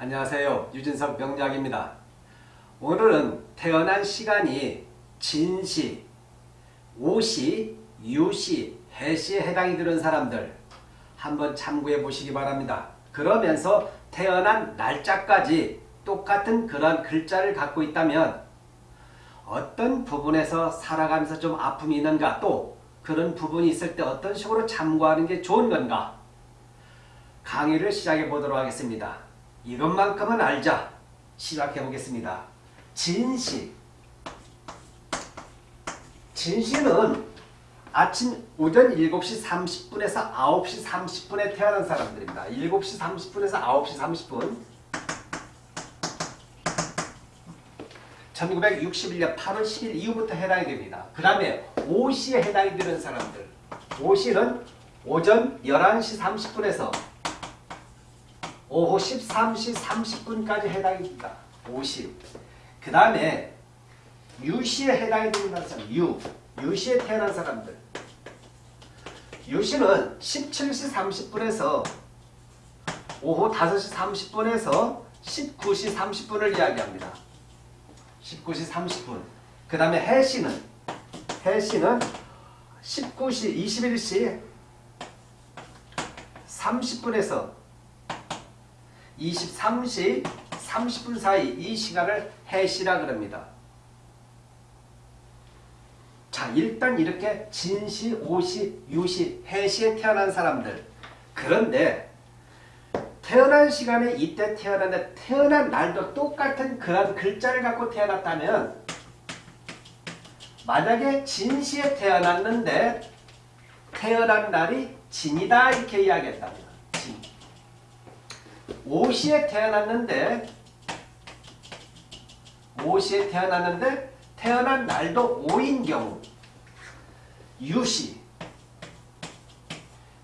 안녕하세요. 유진석 명약입니다 오늘은 태어난 시간이 진시, 오시, 유시, 해시에 해당이 되는 사람들 한번 참고해 보시기 바랍니다. 그러면서 태어난 날짜까지 똑같은 그런 글자를 갖고 있다면 어떤 부분에서 살아가면서 좀 아픔이 있는가 또 그런 부분이 있을 때 어떤 식으로 참고하는 게 좋은 건가 강의를 시작해 보도록 하겠습니다. 이것만큼은 알자 시작해 보겠습니다. 진시 진시는 아침 오전 7시 30분에서 9시 30분에 태어난 사람들입니다. 7시 30분에서 9시 30분 1961년 8월 10일 이후부터 해당이 됩니다. 그 다음에 오시에 해당이 되는 사람들 오시는 오전 11시 30분에서 오후 13시 30분까지 해당이 됩니다. 50. 그 다음에 유시에 해당이 되는 사람, 유. 유시에 태어난 사람들. 유시는 17시 30분에서 오후 5시 30분에서 19시 30분을 이야기합니다. 19시 30분. 그 다음에 해시는 해시는 19시 21시 30분에서 23시 30분 사이 이 시간을 해시라 그럽니다. 자 일단 이렇게 진시, 오시, 유시, 해시에 태어난 사람들 그런데 태어난 시간에 이때 태어났는데 태어난 날도 똑같은 그런 글자를 갖고 태어났다면 만약에 진시에 태어났는데 태어난 날이 진이다 이렇게 이야기했다면 5시에 태어났는데 5시에 태어났는데 태어난 날도 5인 경우 유시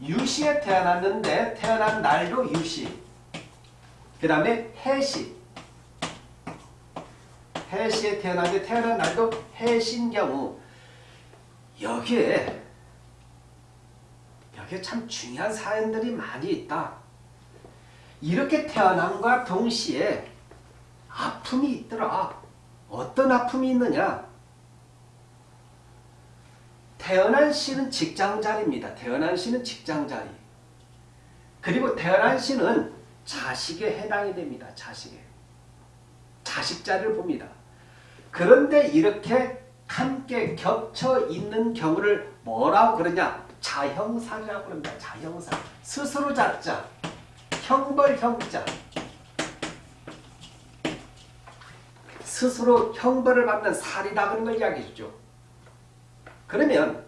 유시에 태어났는데 태어난 날도 유시 그 다음에 해시 해시에 태어났는데 태어난 날도 해신 경우. 여기에 여기에 참 중요한 사연들이 많이 있다. 이렇게 태어남과 동시에 아픔이 있더라 어떤 아픔이 있느냐 태어난 시는 직장자리입니다. 태어난 시는 직장자리. 그리고 태어난 시는 자식에 해당이 됩니다. 자식에. 자식자를 봅니다. 그런데 이렇게 함께 겹쳐 있는 경우를 뭐라고 그러냐? 자형살이라고 그럽니다. 자형살. 스스로 자자. 형벌 형자. 스스로 형벌을 받는 살이다 그런 걸 이야기해 주죠. 그러면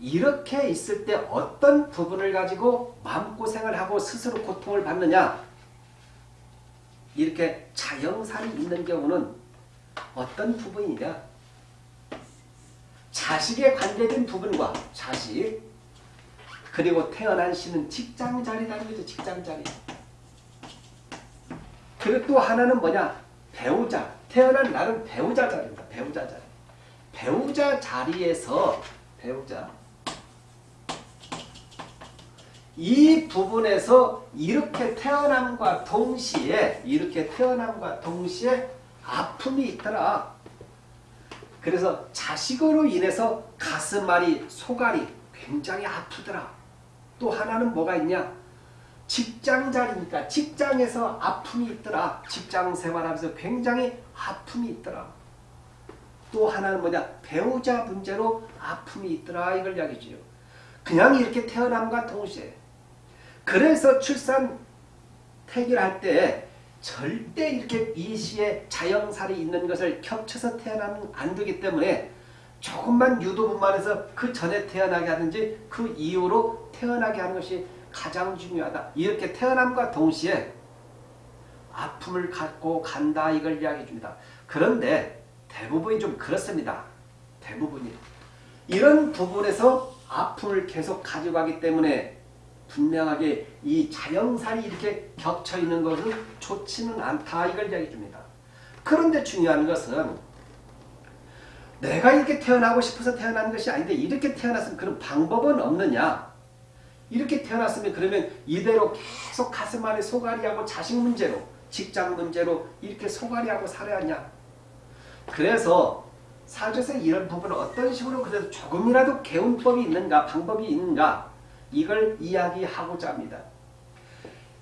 이렇게 있을 때 어떤 부분을 가지고 마음고생을 하고 스스로 고통을 받느냐 이렇게 자영살이 있는 경우는 어떤 부분이냐 자식에 관계된 부분과 자식 그리고 태어난 시는 직장자리라는 거죠. 직장자리 그리고 또 하나는 뭐냐 배우자 태어난 날은 배우자 자리입니다. 배우자 자리 배우자 자리에서 배우자 이 부분에서 이렇게 태어남과 동시에 이렇게 태어남과 동시에 아픔이 있더라. 그래서 자식으로 인해서 가슴앓이, 속앓이 굉장히 아프더라. 또 하나는 뭐가 있냐? 직장 자리니까 직장에서 아픔이 있더라. 직장 생활하면서 굉장히 아픔이 있더라. 또 하나는 뭐냐? 배우자 문제로 아픔이 있더라. 이걸 이야기지요. 그냥 이렇게 태어남과 동시에 그래서 출산 태교할 때 절대 이렇게 이 시에 자영살이 있는 것을 겹쳐서 태어나면 안 되기 때문에 조금만 유도분만 해서 그 전에 태어나게 하든지 그 이후로 태어나게 하는 것이 가장 중요하다. 이렇게 태어남과 동시에 아픔을 갖고 간다 이걸 이야기해 줍니다. 그런데 대부분이 좀 그렇습니다. 대부분이. 이런 부분에서 아픔을 계속 가져가기 때문에 분명하게 이 자영살이 이렇게 겹쳐 있는 것은 좋지는 않다 이걸 이야기해 줍니다. 그런데 중요한 것은 내가 이렇게 태어나고 싶어서 태어난 것이 아닌데 이렇게 태어났으면 그런 방법은 없느냐 이렇게 태어났으면 그러면 이대로 계속 가슴 안에 소갈이하고 자식 문제로 직장 문제로 이렇게 소갈이하고 살아야 하냐. 그래서 사주에서 이런 부분을 어떤 식으로 그래도 조금이라도 개운법이 있는가 방법이 있는가 이걸 이야기하고자 합니다.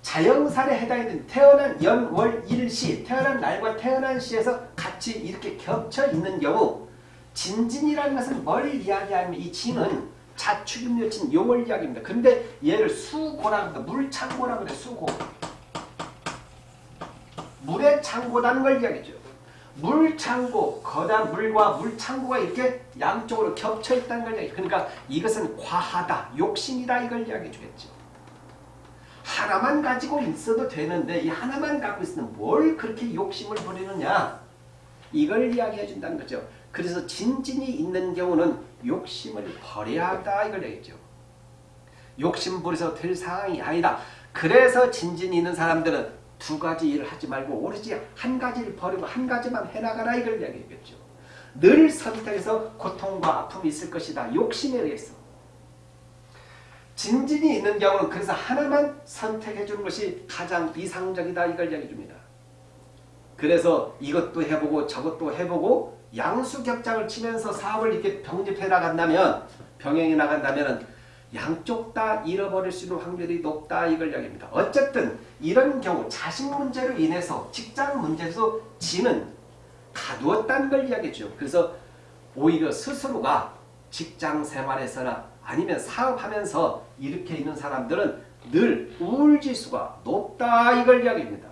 자영살에 해당되는 태어난 연, 월, 일시 태어난 날과 태어난 시에서 같이 이렇게 겹쳐 있는 경우 진진이라는 것은 뭘 이야기하면 이 진은 자축임묘진 용을 이야기합니다. 근데 얘를 수고라고 합니다. 물창고라고 그래 수고. 물의 창고라는 걸 이야기죠. 물창고, 거단 물과 물창고가 이렇게 양쪽으로 겹쳐 있다는 걸 이야기해요. 그러니까 이것은 과하다, 욕심이다 이걸 이야기해 주겠죠. 하나만 가지고 있어도 되는데 이 하나만 갖고 있으면 뭘 그렇게 욕심을 부리느냐 이걸 이야기해 준다는 거죠. 그래서 진진이 있는 경우는 욕심을 버려야 한다 이걸 얘기죠. 욕심 부려서 될 상황이 아니다. 그래서 진진이 있는 사람들은 두 가지 일을 하지 말고 오로지 한 가지를 버리고 한 가지만 해나가라 이걸 이야기했겠죠. 늘 선택해서 고통과 아픔이 있을 것이다. 욕심에 의해서. 진진이 있는 경우는 그래서 하나만 선택해 주는 것이 가장 이상적이다 이걸 이야기해 줍니다. 그래서 이것도 해보고 저것도 해보고 양수격장을 치면서 사업을 이렇게 병립해 나간다면 병행해 나간다면 양쪽 다 잃어버릴 수 있는 확률이 높다 이걸 이야기합니다. 어쨌든 이런 경우 자식 문제로 인해서 직장 문제에서 지는 가두었다는 걸 이야기죠. 그래서 오히려 스스로가 직장 생활에서나 아니면 사업하면서 이렇게 있는 사람들은 늘 우울지수가 높다 이걸 이야기합니다.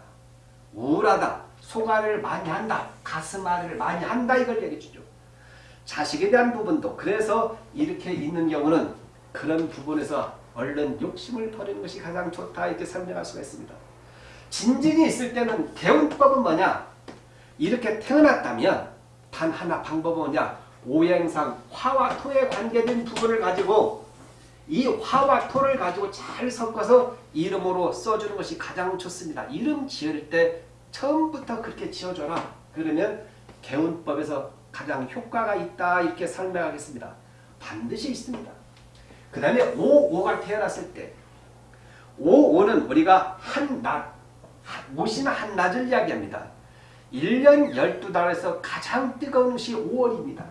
우울하다, 소가를 많이 한다, 가슴앓이를 많이 한다 이걸 얘기해 주죠. 자식에 대한 부분도 그래서 이렇게 있는 경우는 그런 부분에서 얼른 욕심을 버리는 것이 가장 좋다 이렇게 설명할 수가 있습니다. 진진이 있을 때는 개운법은 뭐냐? 이렇게 태어났다면 단 하나 방법은 뭐냐? 오행상 화와 토에 관계된 부분을 가지고 이 화와 토를 가지고 잘 섞어서 이름으로 써주는 것이 가장 좋습니다. 이름 지을 때 처음부터 그렇게 지어줘라. 그러면 개운법에서 가장 효과가 있다 이렇게 설명하겠습니다. 반드시 있습니다. 그 다음에 5, 5가 태어났을 때 5, 5는 우리가 한낮, 모시나 한낮을 이야기합니다. 1년 12달에서 가장 뜨거운 것이 5월입니다.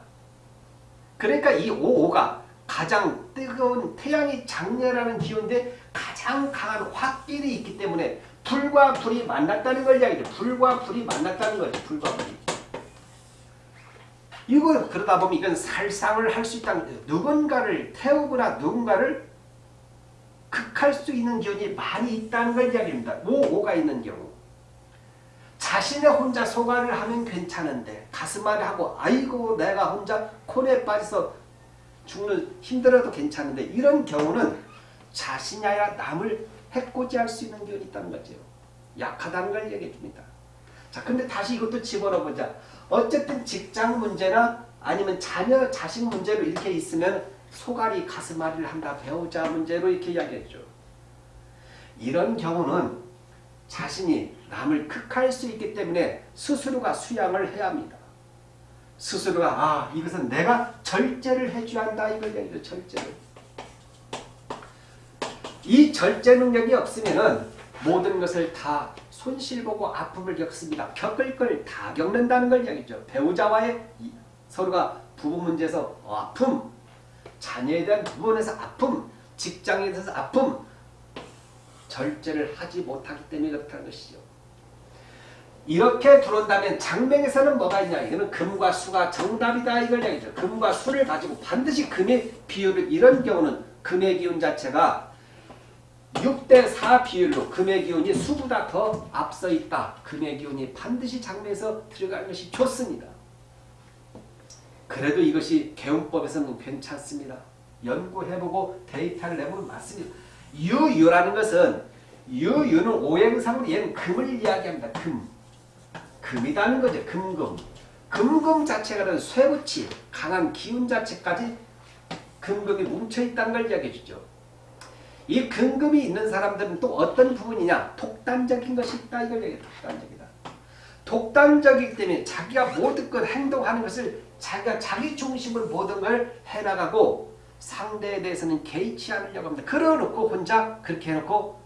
그러니까 이 5, 5가 가장 뜨거운 태양이 장렬하는 기운인데 가장 강한 화길이 있기 때문에 불과 불이 만났다는 걸 이야기죠. 불과 불이 만났다는 거죠. 불과 불이. 이거 그러다 보면 이건 살상을 할 수 있다는 거죠. 누군가를 태우거나 누군가를 극할 수 있는 기운이 많이 있다는 걸 이야기합니다. 5, 5가 있는 경우. 자신의 혼자 소가를 하면 괜찮은데 가슴앓이 하고 아이고 내가 혼자 콘에 빠져서 죽는 힘들어도 괜찮은데 이런 경우는 자신이 아니라 남을 해코지할 수 있는 기운이 있다는 거죠. 약하다는 걸 얘기해 줍니다. 자, 근데 다시 이것도 집어넣어 보자. 어쨌든 직장 문제나 아니면 자녀 자식 문제로 이렇게 있으면 소갈이 가슴앓이를 한다 배우자 문제로 이렇게 이야기했죠. 이런 경우는 자신이 남을 극할 수 있기 때문에 스스로가 수양을 해야 합니다. 스스로가 아 이것은 내가 절제를 해줘야 한다 이걸 얘기죠. 절제를. 이 절제 능력이 없으면은 모든 것을 다 손실보고 아픔을 겪습니다. 겪을 걸 다 겪는다는 걸 이야기죠. 배우자와의 서로가 부부 문제에서 아픔, 자녀에 대한 부분에서 아픔, 직장에 대해서 아픔, 절제를 하지 못하기 때문에 그렇다는 것이죠. 이렇게 들어온다면 장명에서는 뭐가 있냐? 이거는 금과 수가 정답이다 이걸 얘기죠. 금과 수를 가지고 반드시 금의 비율을 이런 경우는 금의 기운 자체가 6대4 비율로 금의 기운이 수보다 더 앞서 있다. 금의 기운이 반드시 장면에서 들어가는 것이 좋습니다. 그래도 이것이 개운법에서는 괜찮습니다. 연구해보고 데이터를 내보면 맞습니다. 유유라는 것은 유유는 오행상으로 얘는 금을 이야기합니다. 금. 금이라는 거죠. 금금. 금금 자체가 쇠붙이 강한 기운 자체까지 금금이 뭉쳐있다는 걸 이야기해 주죠. 이 근금이 있는 사람들은 또 어떤 부분이냐? 독단적인 것이 있다. 이걸 얘기해 독단적이다. 독단적이기 때문에 자기가 모든 걸 행동하는 것을 자기가 자기 중심으로 모든 걸 해나가고 상대에 대해서는 개의치 않으려고 합니다. 그러놓고 혼자 그렇게 해놓고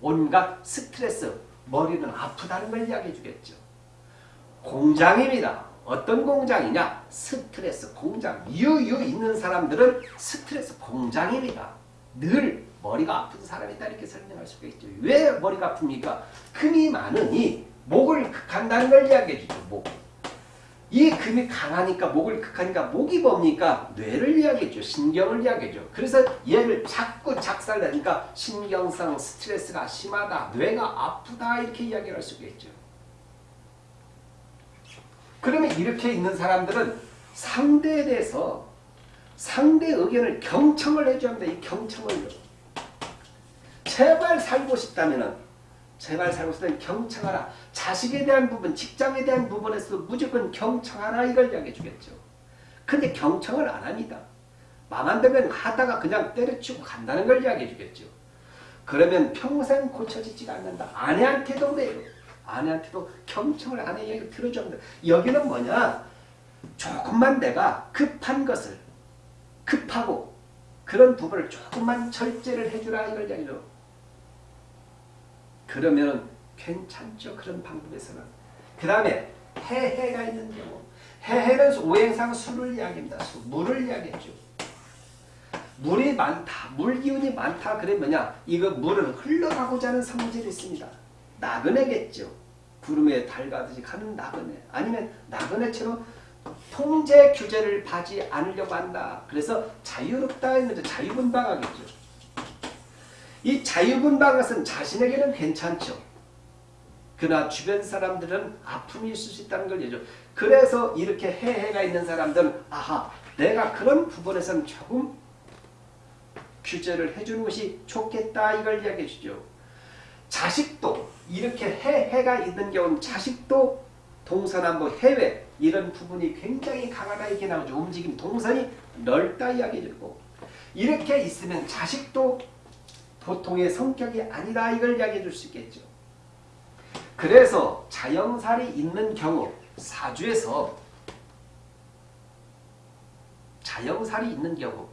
온갖 스트레스, 머리는 아프다는 걸 이야기해 주겠죠. 공장입니다. 어떤 공장이냐? 스트레스 공장. 유유 있는 사람들은 스트레스 공장입니다. 늘 머리가 아픈 사람이다 이렇게 설명할 수가 있죠. 왜 머리가 아픕니까? 금이 많으니 목을 극한다는 걸 이야기해 주죠. 목. 이 금이 강하니까 목을 극하니까 목이 뭡니까? 뇌를 이야기해 줘. 신경을 이야기해 줘. 그래서 얘를 자꾸 작살내니까 신경성 스트레스가 심하다. 뇌가 아프다. 이렇게 이야기를 할 수가 있죠. 그러면 이렇게 있는 사람들은 상대에 대해서 상대 의견을 경청을 해줘야 합니다. 이 경청을요. 제발 살고 싶다면은 제발 살고 싶다면 경청하라. 자식에 대한 부분, 직장에 대한 부분에서 무조건 경청하라 이걸 이야기해 주겠죠. 근데 경청을 안 합니다. 맘안 되면 하다가 그냥 때려치고 간다는 걸 이야기해 주겠죠. 그러면 평생 고쳐지지가 않는다. 아내한테도 그래요. 아내한테도 경청을 아내 얘기 들어줘야 합니다. 여기는 뭐냐? 조금만 내가 급한 것을 급하고 그런 부분을 조금만 절제를 해주라 이걸 이야기죠. 그러면 괜찮죠. 그런 방법에서는. 그 다음에 해해가 있는 경우. 해해는 오행상 술을 이야기합니다. 술, 물을 이야기했죠. 물이 많다. 물기운이 많다. 그래 뭐냐? 이거 물은 흘러가고자 하는 성질이 있습니다. 나그네겠죠. 구름에 달 가듯이 가는 나그네. 아니면 나그네처럼 통제 규제를 받지 않으려고 한다. 그래서 자유롭다 했는데 자유분방하겠죠. 이 자유분방 것은 자신에게는 괜찮죠. 그러나 주변 사람들은 아픔이 있을 수 있다는 걸 얘기죠. 그래서 이렇게 해해가 있는 사람들은 아하 내가 그런 부분에서는 조금 규제를 해주는 것이 좋겠다 이걸 이야기해 주죠. 자식도 이렇게 해해가 있는 경우는 자식도 동서남북 해외 이런 부분이 굉장히 강하다 이렇게 나오죠. 움직임 동선이 넓다 이야기해 주고 이렇게 있으면 자식도 보통의 성격이 아니다 이걸 이야기해 줄 수 있겠죠. 그래서 자영살이 있는 경우 사주에서 자영살이 있는 경우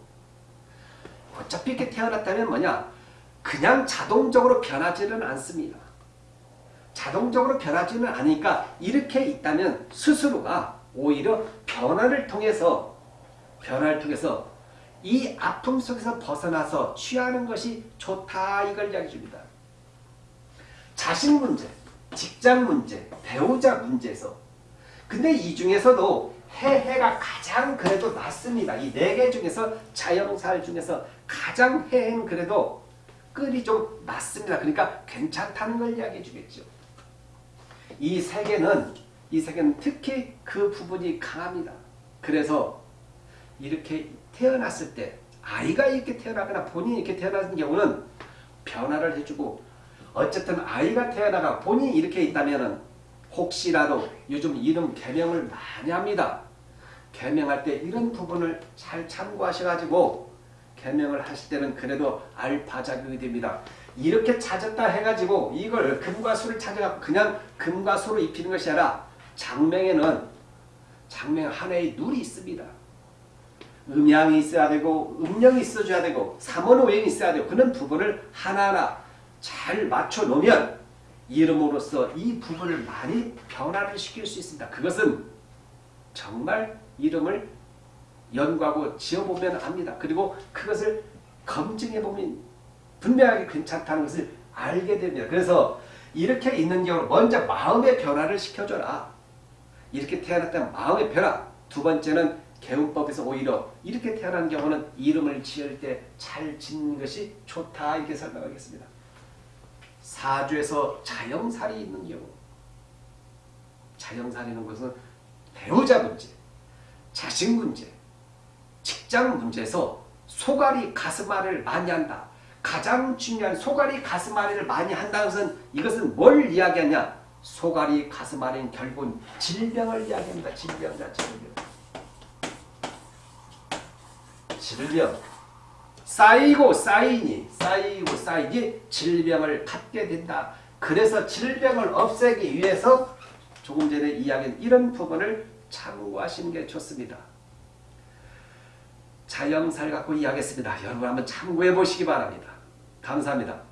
어차피 이렇게 태어났다면 뭐냐 그냥 자동적으로 변하지는 않습니다. 자동적으로 변하지는 않으니까 이렇게 있다면 스스로가 오히려 변화를 통해서 변화를 통해서 이 아픔 속에서 벗어나서 취하는 것이 좋다 이걸 이야기해 줍니다. 자신 문제, 직장 문제, 배우자 문제에서 근데 이 중에서도 해해가 가장 그래도 낫습니다. 이 네 개 중에서 자영살 중에서 가장 해해는 그래도 끌이 좀 낫습니다. 그러니까 괜찮다는 걸 이야기해 주겠죠. 이 세 개는 이 세 개는 특히 그 부분이 강합니다. 그래서 이렇게 태어났을 때 아이가 이렇게 태어나거나 본인이 이렇게 태어나는 경우는 변화를 해주고 어쨌든 아이가 태어나가 본인이 이렇게 있다면 혹시라도 요즘 이름 개명을 많이 합니다. 개명할 때 이런 부분을 잘 참고하셔가지고 개명을 하실 때는 그래도 알파 작용이 됩니다. 이렇게 찾았다 해가지고 이걸 금과 수를 찾아갖고 그냥 금과 수로 입히는 것이 아니라 장명에는 장명 하나의 룰이 있습니다. 음양이 있어야 되고 음령이 있어줘야 되고 삼원오행이 있어야 되고 그런 부분을 하나하나 잘 맞춰 놓으면 이름으로써 이 부분을 많이 변화를 시킬 수 있습니다. 그것은 정말 이름을 연구하고 지어보면 압니다. 그리고 그것을 검증해보면 분명하게 괜찮다는 것을 알게 됩니다. 그래서 이렇게 있는 경우 먼저 마음의 변화를 시켜줘라. 이렇게 태어났다면 마음의 변화. 두 번째는 개운법에서 오히려 이렇게 태어난 경우는 이름을 지을 때 잘 짓는 것이 좋다 이렇게 설명하겠습니다. 사주에서 자영살이 있는 경우 자영살이는 것은 배우자 문제, 자식 문제, 직장 문제에서 소갈이 가슴앓이를 많이 한다. 가장 중요한 소갈이 가슴앓이를 많이 한다는 것은 이것은 뭘 이야기하냐? 소갈이 가슴앓이는 결국은 질병을 이야기합니다. 질병 자체를요. 질병. 쌓이고 쌓이니 쌓이고 쌓이니 질병을 갖게 된다. 그래서 질병을 없애기 위해서 조금 전에 이야기한 이런 부분을 참고하시는 게 좋습니다. 자영살 갖고 이야기했습니다. 여러분 한번 참고해 보시기 바랍니다. 감사합니다.